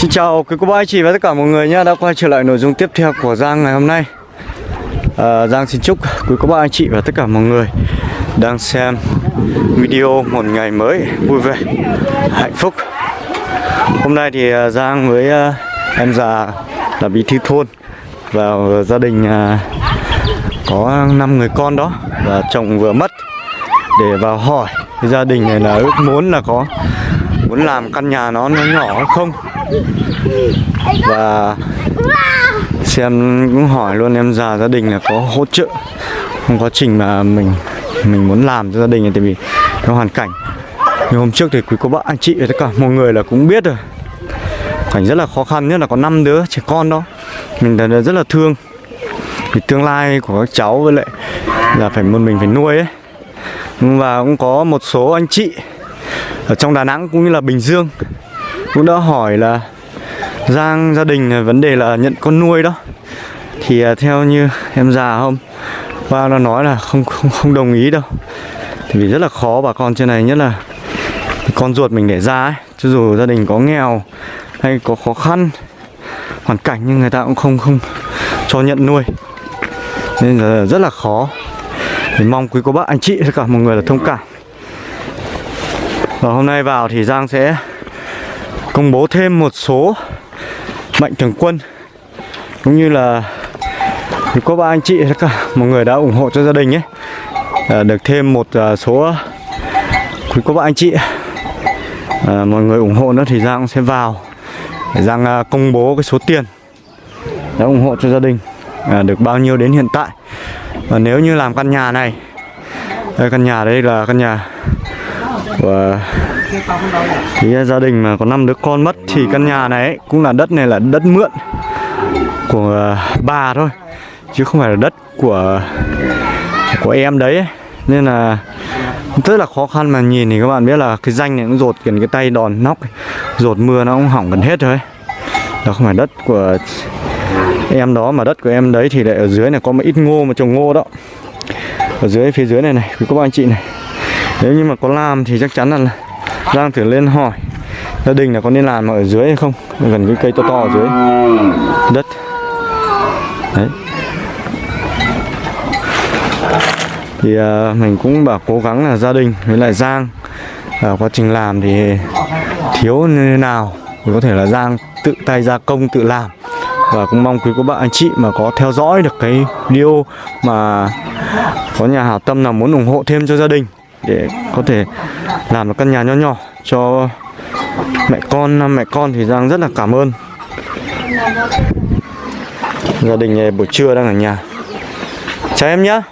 Xin chào quý cô bác anh chị và tất cả mọi người nhé đã quay trở lại nội dung tiếp theo của Giang ngày hôm nay. À, Giang xin chúc quý cô bác anh chị và tất cả mọi người đang xem video một ngày mới vui vẻ hạnh phúc. Hôm nay thì à, Giang với à, em già là bí thư thôn và gia đình à, có 5 người con đó và chồng vừa mất để vào hỏi thì gia đình này là ước muốn là có, muốn làm căn nhà nó nó nhỏ không? Và xem cũng hỏi luôn, em già gia đình là có hỗ trợ trong quá trình mà mình mình muốn làm cho gia đình này, tại vì cái hoàn cảnh. Như hôm trước thì quý cô bác, anh chị và tất cả mọi người là cũng biết rồi. Cảnh rất là khó khăn, nhất là có 5 đứa trẻ con đó. Mình là rất là thương. Vì tương lai của các cháu với lại là phải một mình phải nuôi ấy và cũng có một số anh chị ở trong Đà Nẵng cũng như là Bình Dương cũng đã hỏi là Giang, gia đình, vấn đề là nhận con nuôi đó. Thì à, theo như em già không? Ba nó nói là không không không đồng ý đâu. Thì vì rất là khó bà con trên này, nhất là con ruột mình để ra ấy. Cho dù gia đình có nghèo hay có khó khăn, hoàn cảnh nhưng người ta cũng không không cho nhận nuôi. Nên là rất là khó. Mình mong quý cô bác anh chị tất cả mọi người là thông cảm. Và hôm nay vào thì Giang sẽ công bố thêm một số mạnh thường quân cũng như là quý cô bác anh chị tất cả mọi người đã ủng hộ cho gia đình ấy. À, được thêm một à, số quý cô bác anh chị à, mọi người ủng hộ nữa thì Giang sẽ vào để Giang à, công bố cái số tiền đã ủng hộ cho gia đình à, được bao nhiêu đến hiện tại và nếu như làm căn nhà này, đây, căn nhà đây là căn nhà của cái gia đình mà có năm đứa con mất, thì căn nhà này cũng là đất này là đất mượn của à, bà thôi, chứ không phải là đất của của em đấy nên là rất là khó khăn mà nhìn thì các bạn biết là cái danh này cũng rột gần cái tay đòn nóc rột mưa nó cũng hỏng gần hết rồi đó không phải đất của em đó mà đất của em đấy thì lại ở dưới này có một ít ngô mà trồng ngô đó. Ở dưới phía dưới này này quý cô anh chị này. Nếu như mà có làm thì chắc chắn là Giang thử lên hỏi gia đình là có nên làm ở dưới hay không. Gần cái cây to to ở dưới. Đất. Đấy. Thì uh, mình cũng bảo cố gắng là gia đình với lại Giang uh, quá trình làm thì thiếu như thế nào thì có thể là Giang tự tay gia công tự làm và cũng mong quý cô bác anh chị mà có theo dõi được cái video mà có nhà hảo tâm nào muốn ủng hộ thêm cho gia đình để có thể làm một căn nhà nho nhỏ cho mẹ con mẹ con thì Giang rất là cảm ơn. Gia đình này buổi trưa đang ở nhà. Chào em nhá.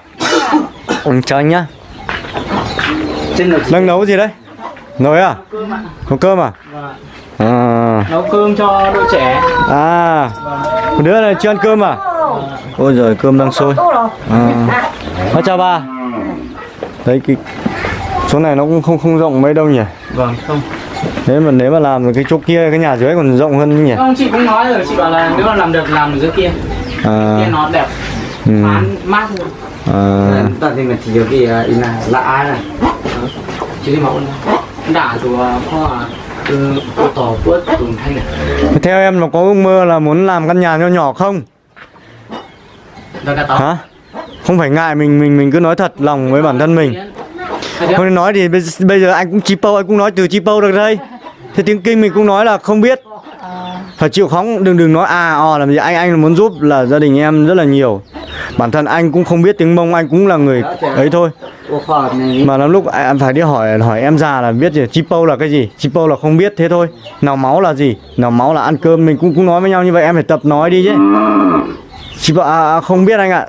Ừ, chào anh nhá. Đang nấu gì đấy? Nồi à? Nấu cơm à? À. Nấu cơm cho đôi trẻ. À một đứa này chưa ăn cơm à? Ôi giời cơm đang sôi. À. à, chào bà. Đấy cái chỗ này nó cũng không không rộng mấy đâu nhỉ? Vâng không. Nếu mà nếu mà làm cái chỗ kia cái nhà dưới còn rộng hơn nhỉ? Không chị cũng nói rồi chị bảo là nếu mà làm được làm ở dưới kia. À, kia nó đẹp. Ừ, mát mát luôn à, Tadi mình chỉ cái ina là ai này. chứ đi mà đã rồi kho theo em nó có ước mơ là muốn làm căn nhà nho nhỏ không? Hả? Không phải ngại mình mình mình cứ nói thật lòng với bản thân mình. Không nên nói thì bây, bây giờ anh cũng chipo anh cũng nói từ chipo được đây. Thế tiếng kinh mình cũng nói là không biết. Phải chịu khó đừng đừng nói à ò làm gì anh anh muốn giúp là gia đình em rất là nhiều bản thân anh cũng không biết tiếng mông anh cũng là người ấy thôi. Mà lắm lúc anh phải đi hỏi hỏi em già là biết gì chipo là cái gì? Chipo là không biết thế thôi. Nào máu là gì? Nào máu là ăn cơm mình cũng cũng nói với nhau như vậy em phải tập nói đi chứ. Chipo à, à, không biết anh ạ.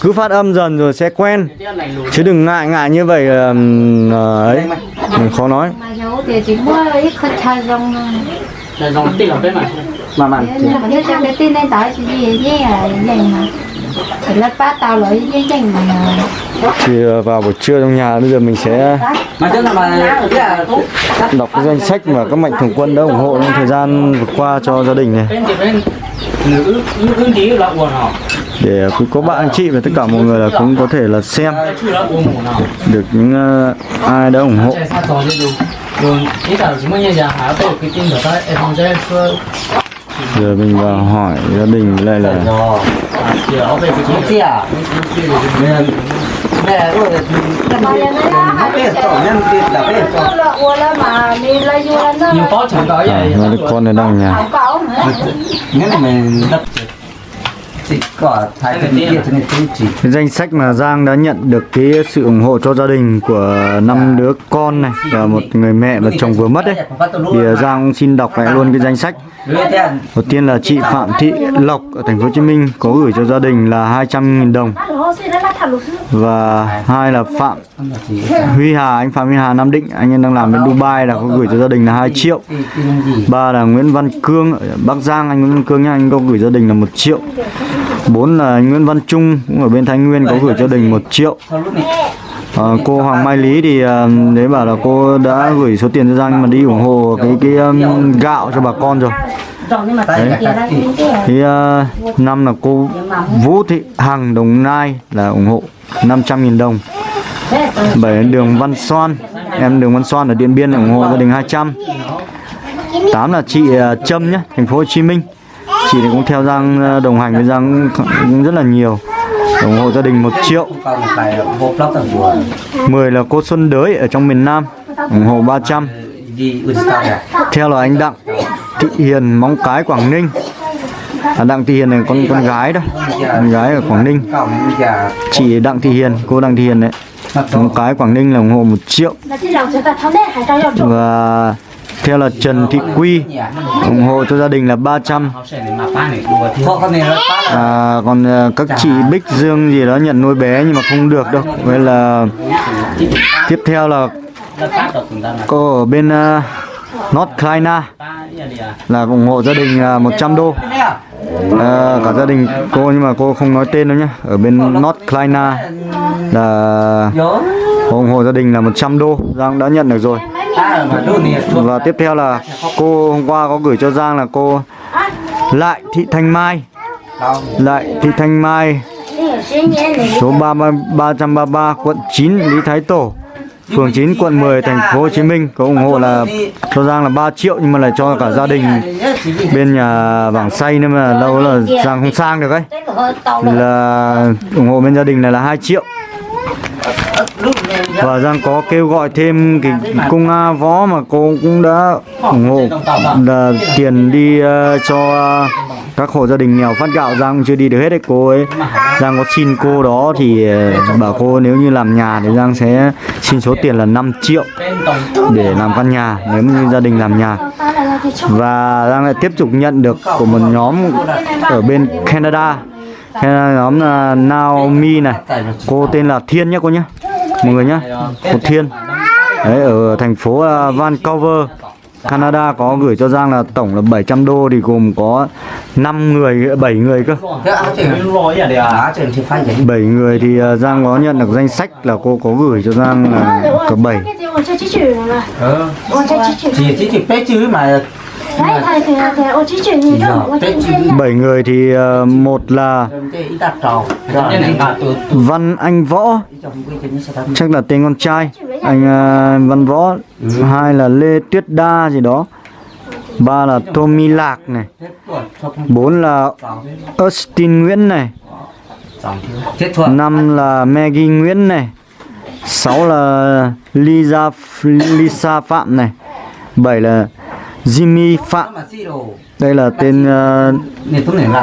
Cứ phát âm dần rồi sẽ quen. Chứ đừng ngại ngại như vậy ờ, ấy. Mình khó nói. Mà này mà gì à thì tao với mà ờ, vào buổi trưa trong nhà bây giờ mình sẽ đọc cái danh sách mà các mạnh thường quân đã ủng hộ trong thời gian vừa qua cho gia đình này. Để quý cô bác anh chị và tất cả mọi người là cũng có thể là xem. Được những ờ, ai đã ủng hộ giờ mình vào hỏi gia đình lại là nhưng có chẳng tới vậy. À, con này đang nhà danh sách mà Giang đã nhận được cái sự ủng hộ cho gia đình của năm đứa con này và một người mẹ và chồng vừa mất đấy. Thì à, Giang cũng xin đọc lại luôn cái danh sách. Đầu tiên là chị Phạm Thị Lộc ở thành phố Hồ Chí Minh có gửi cho gia đình là 200.000 đồng. Và hai là Phạm Huy Hà anh Phạm Huy Hà Nam Định anh ấy đang làm bên Dubai là có gửi cho gia đình là 2 triệu. Ba là Nguyễn Văn Cương ở Bắc Giang anh Nguyễn Văn Cương nhá anh có gửi gia đình là 1 triệu bốn là Nguyễn Văn Trung cũng ở bên Thái Nguyên có gửi cho đình một triệu. À, cô Hoàng Mai Lý thì à, đấy bảo là cô đã gửi số tiền cho Giang nhưng mà đi ủng hộ cái cái um, gạo cho bà con rồi. Đấy. Thì uh, năm là cô Vũ Thị Hằng Đồng Nai là ủng hộ 500.000 đồng. Bảy đường Văn Xoan em đường Văn Xoan ở Điện Biên ủng hộ gia đình 200 tám là chị à, Trâm nhé thành phố Hồ Chí Minh chị cũng theo Giang ờ, đồng hành với Giang cũng rất là nhiều. Ủng hộ gia đình 1 triệu. 10 là cô Xuân Đới ở trong miền Nam ủng hộ 300 theo là anh Đặng Thị Hiền Móng Cái Quảng Ninh. À, Đặng Thị Hiền này con con gái đó con gái ở Quảng Ninh. Chị Đặng Thị Hiền cô Đặng Thị Hiền đấy. Móng Cái Quảng Ninh là ủng hộ một triệu. Và theo là Trần Thị Quy ủng hộ cho gia đình là 300 họ sẽ để mà phá này đùa thì Thôi con này nó phát là à, còn à, các chị Bích Dương gì đó nhận nuôi bé nhưng mà không được đâu. Vậy là tiếp theo là cô ở bên uh, North Carolina là ủng hộ gia đình à, 100 đô. À cả gia đình cô nhưng mà cô không nói tên đâu nhá. Ở bên North Carolina là ủng hộ gia đình là 100 đô. Giang đã nhận được rồi và tiếp theo là cô hôm qua có gửi cho Giang là cô Lại Thị Thanh Mai. Lại Thị Thanh Mai số 30, 333 quận 9 Lý Thái Tổ phường 9 quận 10 thành phố Hồ Chí Minh. Có ủng hộ là cho Giang là 3 triệu nhưng mà lại cho cả gia đình bên nhà vảng say nên mà lâu là Giang không sang được ấy. Là ủng hộ bên gia đình này là 2 triệu và Giang có kêu gọi thêm cái cung A Võ mà cô cũng đã ủng hộ là tiền đi uh, cho các hộ gia đình nghèo phát gạo. Giang chưa đi được hết đấy cô ấy. Giang có xin cô đó thì ờ, bảo cô nếu như làm nhà thì Giang sẽ xin số tiền là 5 triệu để làm căn nhà nếu như gia đình làm nhà. Và Giang lại tiếp tục nhận được của một nhóm ở bên Canada. Canada nhóm là Naomi này. Cô tên là Thiên nhé cô nhé mọi người nhé một thiên đấy ở thành phố Vancouver Canada có gửi cho Giang là tổng là 700 đô thì gồm có 5 người, 7 người cơ 7 người thì Giang có nhận được danh sách là cô có gửi cho Giang là cả 7 Ừ. Chỉ chỉ chỉ chứ mà bảy người thì ờ, một là Văn Anh Võ. Chắc là tên con trai. Anh ờ, Văn Võ. Hai là Lê Tuyết Đa gì đó. Ba là Tommy Lạc này. Bốn là Austin Nguyễn này. Năm là Maggie Nguyễn này. Sáu là Lisa Lisa Phạm này. Bảy là Jimmy Phạm đây là tên à,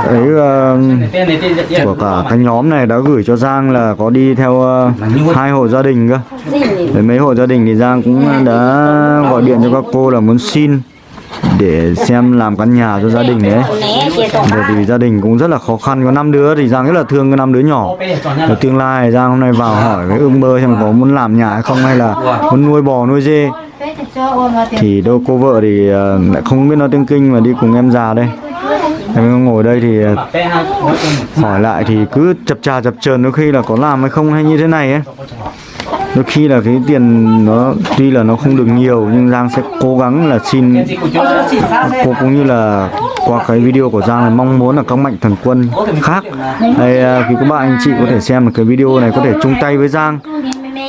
ấy uh, của cả cái nhóm này đã gửi cho Giang là có đi theo uh, hai hộ gia đình cơ Với mấy hộ gia đình thì Giang cũng đã gọi điện cho các cô là muốn xin để xem làm căn nhà cho gia đình đấy. Bởi vì gia đình cũng rất là khó khăn có năm đứa thì Giang rất là thương cái năm đứa nhỏ. và tương lai Giang hôm nay vào hỏi với ương bơ xem có muốn làm nhà hay không hay là muốn nuôi bò nuôi dê thì đâu cô vợ thì à, lại không biết nói tiếng kinh mà đi cùng em già đây. Em ngồi đây thì à, hỏi lại thì cứ chập trà chập chờn đôi khi là có làm hay không hay như thế này ấy. Đôi khi là cái tiền nó, tuy là nó không được nhiều nhưng Giang sẽ cố gắng là xin. Cô cũng như là qua cái video của Giang là mong muốn là các mạnh thần quân khác. Hay à, thì các bạn anh chị có thể xem được cái video này, có thể chung tay với Giang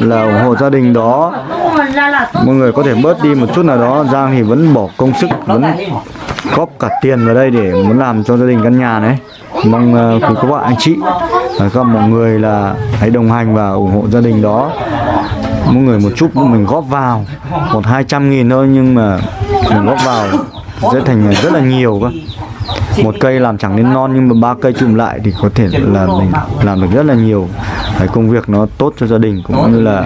là ủng hộ gia đình đó mọi người có thể bớt đi một chút nào đó Giang thì vẫn bỏ công sức vẫn góp cả tiền vào đây để muốn làm cho gia đình căn nhà này. Mong uh, quý các bạn anh chị và các mọi người là hãy đồng hành và ủng hộ gia đình đó. Mỗi người một chút mình góp vào. Một hai trăm nghìn thôi nhưng mà mình góp vào sẽ thành rất là nhiều cơ một cây làm chẳng nên non nhưng mà ba cây chùm lại thì có thể là mình làm được rất là nhiều. Cái công việc nó tốt cho gia đình cũng như là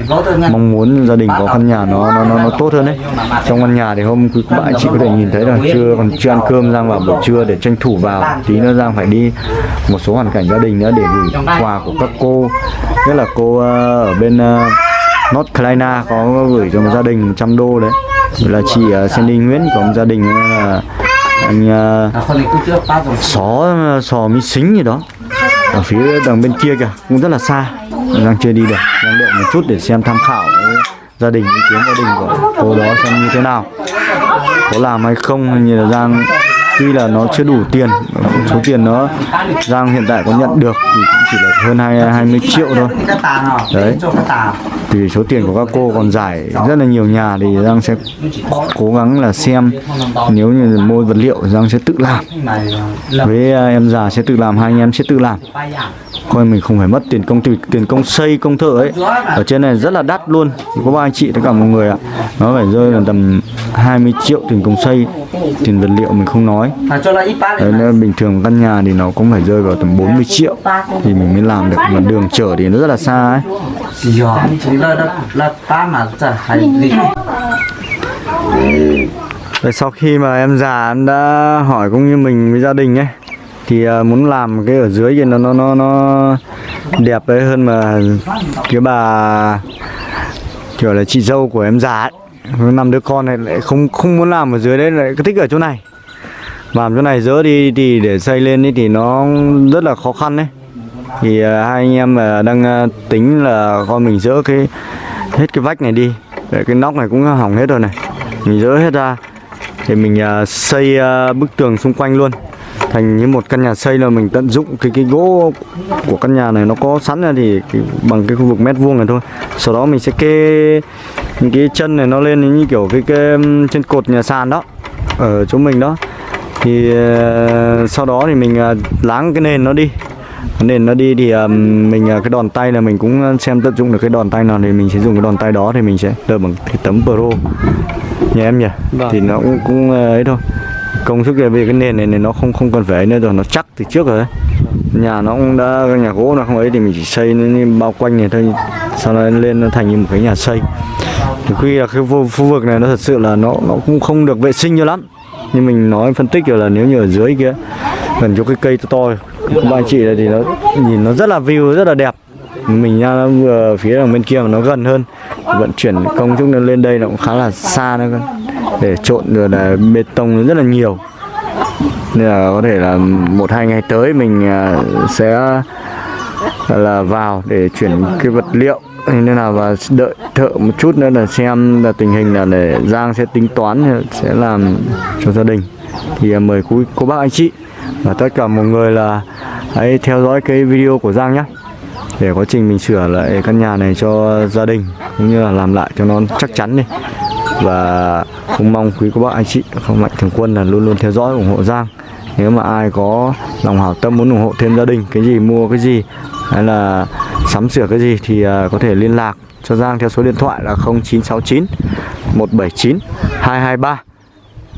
mong muốn gia đình có căn nhà nó nó nó, nó tốt hơn đấy trong căn nhà thì hôm quý bạn chị có thể nhìn thấy là chưa còn chưa ăn cơm Giang vào buổi trưa để tranh thủ vào. Tí nữa Giang phải đi một số hoàn cảnh gia đình nữa để gửi quà của các cô. Nhất là cô ờ, ở bên ờ, North Carolina có gửi cho một gia đình 100 đô đấy. Là chị ờ, Sandy Nguyễn có một gia đình là anh uh, xó sò mi xính gì đó. Ở phía đằng bên kia kìa cũng rất là xa. Đang chưa đi được đang đợi một chút để xem tham khảo gia đình ý kiến gia đình của cô đó xem như thế nào. Có làm hay không hay như là giang tuy là nó chưa đủ tiền số tiền nó giang hiện tại có nhận được thì cũng chỉ là hơn hai hai mươi triệu thôi. Đấy. Thì số tiền của các cô còn giải rất là nhiều nhà thì giang sẽ cố gắng là xem. Nếu như mua vật liệu giang sẽ tự làm. Với à, em già sẽ tự làm hai anh em sẽ tự làm. Coi mình không phải mất tiền công tiền, tiền công xây công thợ ấy. Ở trên này rất là đắt luôn. Có ba anh chị tất cả mọi người ạ. Nó phải rơi là tầm 20 triệu tiền công xây tiền vật liệu mình không nói. Đấy nên mình thường căn nhà thì nó cũng phải rơi vào tầm 40 triệu thì mình mới làm được. Mà đường chở thì nó rất là xa ấy. Dạ. Rồi sau khi mà em già em đã hỏi cũng như mình với gia đình ấy thì à, muốn làm cái ở dưới thì nó nó nó nó đẹp đấy hơn mà cái bà kiểu là chị dâu của em già ấy. Năm đứa con này lại không không muốn làm ở dưới đấy lại cứ thích ở chỗ này làm chỗ này dỡ đi thì để xây lên ấy thì nó rất là khó khăn đấy thì à, hai anh em à, đang à, tính là con mình dỡ cái hết cái vách này đi. Để cái nóc này cũng hỏng hết rồi này. Mình dỡ hết ra. Thì mình xây bức tường xung quanh luôn. Thành như một căn nhà xây là mình tận dụng cái cái gỗ của căn nhà này nó có sẵn ra thì cái, bằng cái khu vực mét vuông này thôi. Sau đó mình sẽ kê những cái chân này nó lên như kiểu cái, cái trên cột nhà sàn đó ở chỗ mình đó thì à, sau đó thì mình à, láng cái nền nó đi. Nền nó đi thì um, mình à, cái đòn tay là mình cũng xem tận dụng được cái đòn tay nào thì mình sẽ dùng cái đòn tay đó thì mình sẽ đợi bằng cái tấm pro. Nhà em nhỉ? Vâng. thì nó cũng cũng ờ, ấy thôi. Công sức về cái nền này, này nó không không cần phải nữa rồi nó chắc từ trước rồi đấy. Nhà nó cũng đã nhà gỗ nó không ấy thì mình chỉ xây nó bao quanh này thôi. Sau đó lên nó thành như một cái nhà xây. Thì khi là cái khu, khu vực này nó thật sự là nó nó cũng không được vệ sinh cho lắm nhưng mình nói, phân tích rồi là nếu như ở dưới kia, gần chỗ cái cây to to, của anh chị này thì nó nhìn nó rất là view, rất là đẹp. Mình nha vừa phía đằng bên kia mà nó gần hơn. Vận chuyển công chúng nó lên đây nó cũng khá là xa nữa để trộn rồi là bê tông nó rất là nhiều. Nên là có thể là một, hai ngày tới mình à, sẽ à, là vào để chuyển cái vật liệu nên là và đợi thợ một chút nữa là xem là tình hình là để Giang sẽ tính toán, sẽ làm cho gia đình. Thì à, mời quý cô bác anh chị và tất cả mọi người là hãy theo dõi cái video của Giang nhé để quá trình mình sửa lại căn nhà này cho gia đình cũng như là làm lại cho nó chắc chắn đi. Và cũng mong quý cô bác anh chị, không mạnh thường quân là luôn luôn theo dõi ủng hộ Giang nếu mà ai có lòng hảo tâm muốn ủng hộ thêm gia đình cái gì mua cái gì hay là sắm sửa cái gì thì à, có thể liên lạc cho Giang theo số điện thoại là 0969 179 223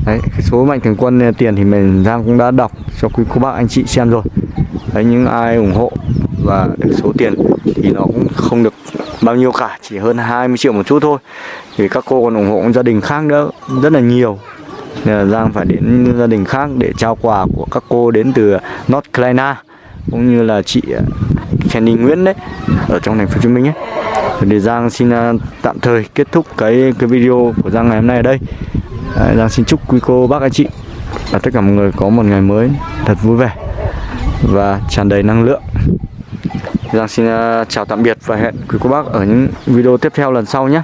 Đấy, cái số mạnh thường quân tiền thì mình Giang cũng đã đọc cho quý cô bác anh chị xem rồi. Đấy, những ai ủng hộ và được số tiền thì nó cũng không được bao nhiêu cả chỉ hơn 20 triệu một chút thôi. Thì các cô còn ủng hộ gia đình khác nữa rất là nhiều. Giang phải đến gia đình khác để trao quà của các cô đến từ North Carolina, cũng như là chị ờ, Kenny Nguyễn đấy, ở trong thành phố Hồ Chí Minh ấy. Thì Giang xin ờ, tạm thời kết thúc cái cái video của Giang ngày hôm nay ở đây. Giang xin chúc quý cô, bác, anh chị và tất cả mọi người có một ngày mới thật vui vẻ và tràn đầy năng lượng. Giang xin ờ, chào tạm biệt và hẹn quý cô, bác ở những video tiếp theo lần sau nhé.